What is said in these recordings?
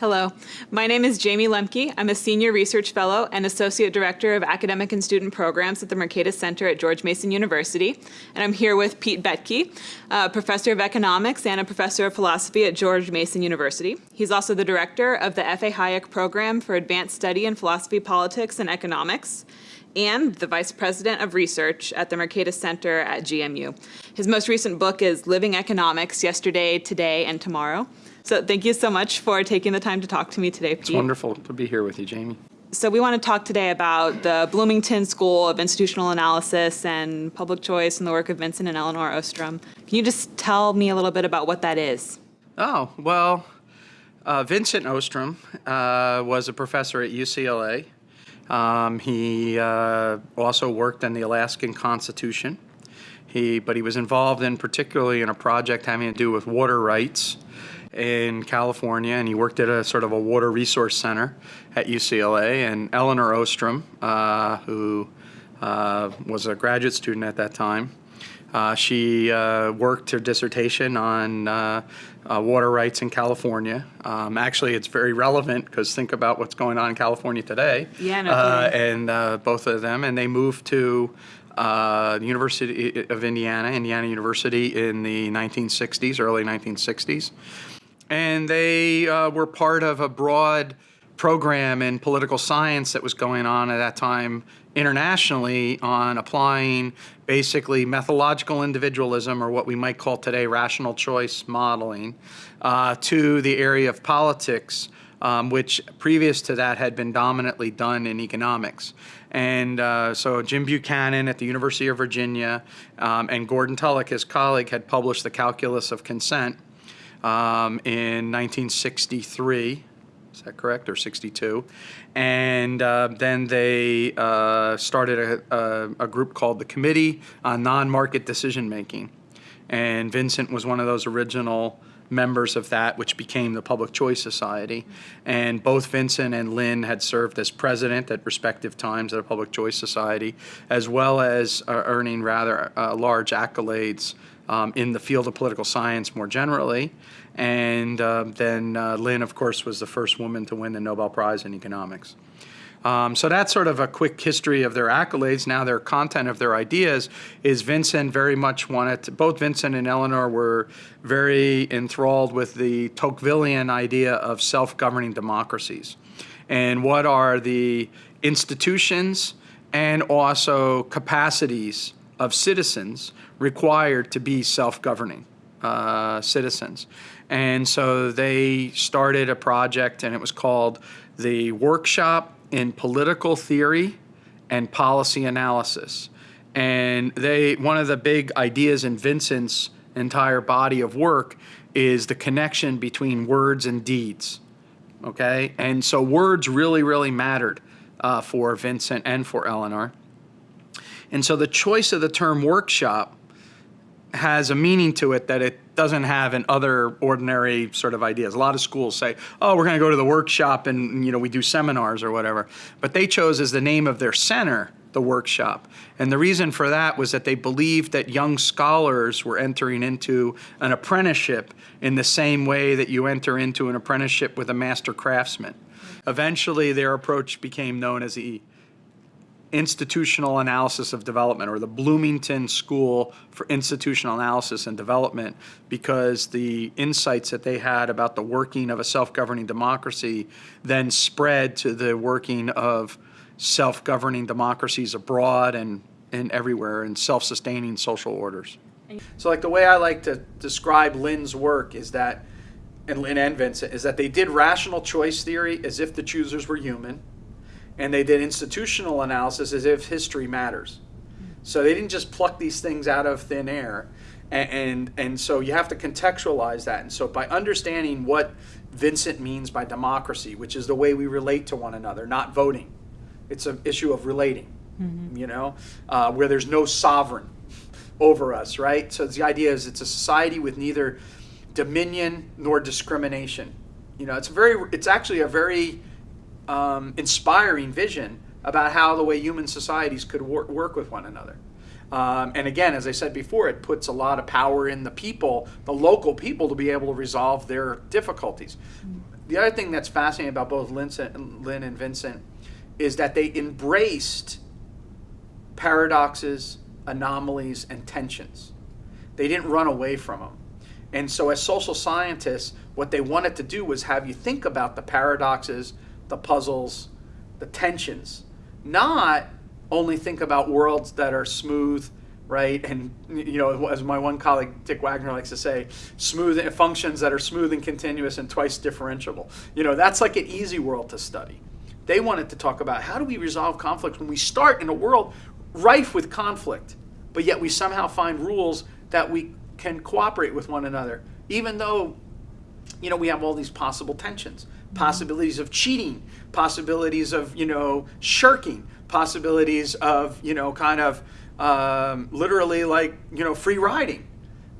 Hello, my name is Jayme Lemke. I'm a Senior Research Fellow and Associate Director of Academic and Student Programs at the Mercatus Center at George Mason University. And I'm here with Pete Boettke, a Professor of Economics and a Professor of Philosophy at George Mason University. He's also the Director of the F.A. Hayek Program for Advanced Study in Philosophy, Politics, and Economics and the Vice President of Research at the Mercatus Center at GMU. His most recent book is Living Economics, Yesterday, Today, and Tomorrow. So thank you so much for taking the time to talk to me today, Pete. It's wonderful to be here with you, Jayme. So we want to talk today about the Bloomington School of Institutional Analysis and Public Choice and the work of Vincent and Elinor Ostrom. Can you just tell me a little bit about what that is? Oh, well, uh, Vincent Ostrom uh, was a professor at UCLA. Um, he uh, also worked on the Alaskan Constitution. He, but he was involved in particularly in a project having to do with water rights in California, and he worked at a sort of a water resource center at UCLA. And Elinor Ostrom, uh, who uh, was a graduate student at that time, uh, she uh, worked her dissertation on uh, uh, water rights in California. Um, actually, it's very relevant because think about what's going on in California today. Yeah, no And both of them, and they moved to uh, the University of Indiana, Indiana University in the 1960s, early 1960s and they uh, were part of a broad program in political science that was going on at that time internationally on applying basically methodological individualism or what we might call today rational choice modeling uh, to the area of politics um, which previous to that had been dominantly done in economics. And uh, so Jim Buchanan at the University of Virginia um, and Gordon Tullock, his colleague, had published the Calculus of Consent, um, in 1963. Is that correct, or 62? And uh, then they uh, started a, a, a, group called the Committee on Non-Market Decision Making. And Vincent was one of those original members of that, which became the Public Choice Society. And both Vincent and Lynn had served as president at respective times of the Public Choice Society, as well as uh, earning rather uh, large accolades um, in the field of political science more generally. And uh, then uh, Lynn, of course, was the first woman to win the Nobel Prize in economics. Um, so that's sort of a quick history of their accolades. Now their content of their ideas is Vincent very much wanted to, both Vincent and Elinor were very enthralled with the Tocquevillian idea of self-governing democracies. And what are the institutions and also capacities of citizens required to be self-governing uh, citizens. And so they started a project and it was called the Workshop in Political Theory and Policy Analysis. And they, one of the big ideas in Vincent's entire body of work is the connection between words and deeds. Okay, and so words really, really mattered uh, for Vincent and for Elinor. And so the choice of the term workshop has a meaning to it that it doesn't have in other ordinary sort of ideas. A lot of schools say, oh, we're going to go to the workshop and you know we do seminars or whatever. But they chose as the name of their center the workshop. And the reason for that was that they believed that young scholars were entering into an apprenticeship in the same way that you enter into an apprenticeship with a master craftsman. Eventually their approach became known as the institutional analysis of development or the Bloomington School for Institutional Analysis and Development because the insights that they had about the working of a self-governing democracy then spread to the working of self-governing democracies abroad and, and everywhere and self-sustaining social orders. So like the way I like to describe Lynn's work is that, and Lynn and Vincent, is that they did rational choice theory as if the choosers were human and they did institutional analysis as if history matters. So they didn't just pluck these things out of thin air. And, and, and, so you have to contextualize that. And so by understanding what Vincent means by democracy, which is the way we relate to one another, not voting. It's an issue of relating, mm -hmm. you know, uh, where there's no sovereign over us, right? So the idea is it's a society with neither dominion nor discrimination. You know, it's very, it's actually a very um, inspiring vision about how the way human societies could wor work with one another. Um, and again, as I said before, it puts a lot of power in the people, the local people, to be able to resolve their difficulties. the other thing that's fascinating about both Lynn, and Vincent is that they embraced paradoxes, anomalies, and tensions. They didn't run away from them. And so, as social scientists, what they wanted to do was have you think about the paradoxes, the puzzles, the tensions, not only think about worlds that are smooth, right? And you know, as my one colleague Dick Wagner likes to say, smooth functions that are smooth and continuous and twice differentiable. You know, that's like an easy world to study. They wanted to talk about how do we resolve conflict when we start in a world rife with conflict, but yet we somehow find rules that we can cooperate with one another, even though, you know, we have all these possible tensions, possibilities of cheating, possibilities of, you know, shirking, possibilities of, you know, kind of um, literally like, you know, free riding.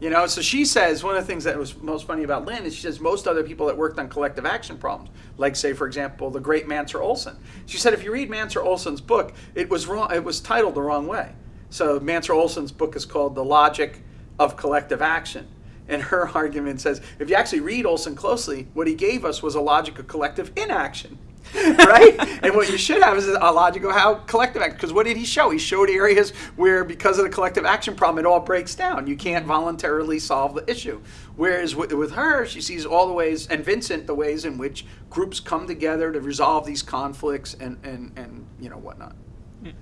You know, so she says one of the things that was most funny about Lynn is she says most other people that worked on collective action problems, like say for example the great Mancur Olson, she said if you read Mancur Olson's book, it was wrong. It was titled the wrong way. So Mancur Olson's book is called The Logic of collective action. And her argument says if you actually read Olson closely, what he gave us was a logic of collective inaction. right? and what you should have is a logic of how collective action. Because what did he show? He showed areas where, because of the collective action problem, it all breaks down. You can't voluntarily solve the issue. Whereas with, with her, she sees all the ways, and Vincent, the ways in which groups come together to resolve these conflicts and and and you know whatnot. Mm.